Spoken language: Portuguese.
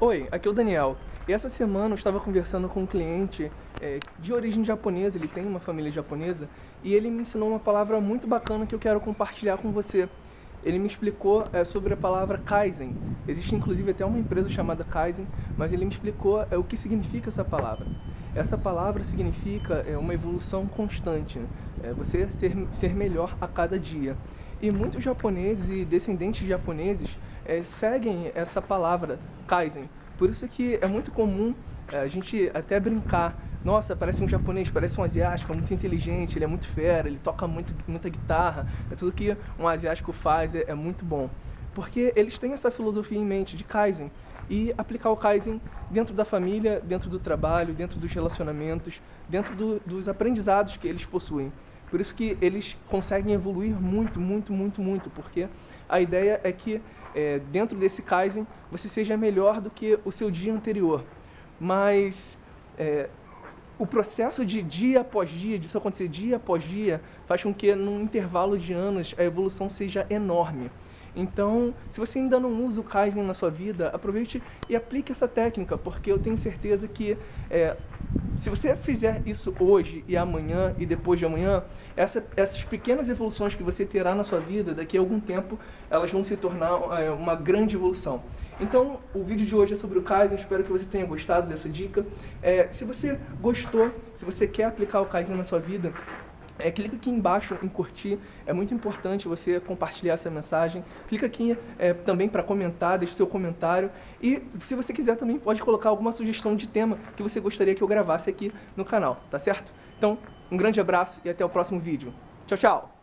Oi, aqui é o Daniel. E essa semana eu estava conversando com um cliente é, de origem japonesa, ele tem uma família japonesa, e ele me ensinou uma palavra muito bacana que eu quero compartilhar com você. Ele me explicou é, sobre a palavra Kaizen. Existe inclusive até uma empresa chamada Kaizen, mas ele me explicou é, o que significa essa palavra. Essa palavra significa é, uma evolução constante, né? é, você ser, ser melhor a cada dia. E muitos japoneses e descendentes de japoneses é, seguem essa palavra, Kaizen. Por isso que é muito comum é, a gente até brincar. Nossa, parece um japonês, parece um asiático, é muito inteligente, ele é muito fera, ele toca muito, muita guitarra. É tudo que um asiático faz, é, é muito bom. Porque eles têm essa filosofia em mente de Kaizen. E aplicar o Kaizen dentro da família, dentro do trabalho, dentro dos relacionamentos, dentro do, dos aprendizados que eles possuem. Por isso que eles conseguem evoluir muito, muito, muito, muito, porque a ideia é que é, dentro desse Kaizen você seja melhor do que o seu dia anterior. Mas é, o processo de dia após dia, disso acontecer dia após dia, faz com que num intervalo de anos a evolução seja enorme. Então, se você ainda não usa o Kaizen na sua vida, aproveite e aplique essa técnica, porque eu tenho certeza que é, se você fizer isso hoje e amanhã e depois de amanhã, essa, essas pequenas evoluções que você terá na sua vida, daqui a algum tempo, elas vão se tornar é, uma grande evolução. Então, o vídeo de hoje é sobre o Kaizen, espero que você tenha gostado dessa dica. É, se você gostou, se você quer aplicar o Kaizen na sua vida, é, clica aqui embaixo em curtir, é muito importante você compartilhar essa mensagem. Clica aqui é, também para comentar, deixe seu comentário. E se você quiser também pode colocar alguma sugestão de tema que você gostaria que eu gravasse aqui no canal, tá certo? Então, um grande abraço e até o próximo vídeo. Tchau, tchau!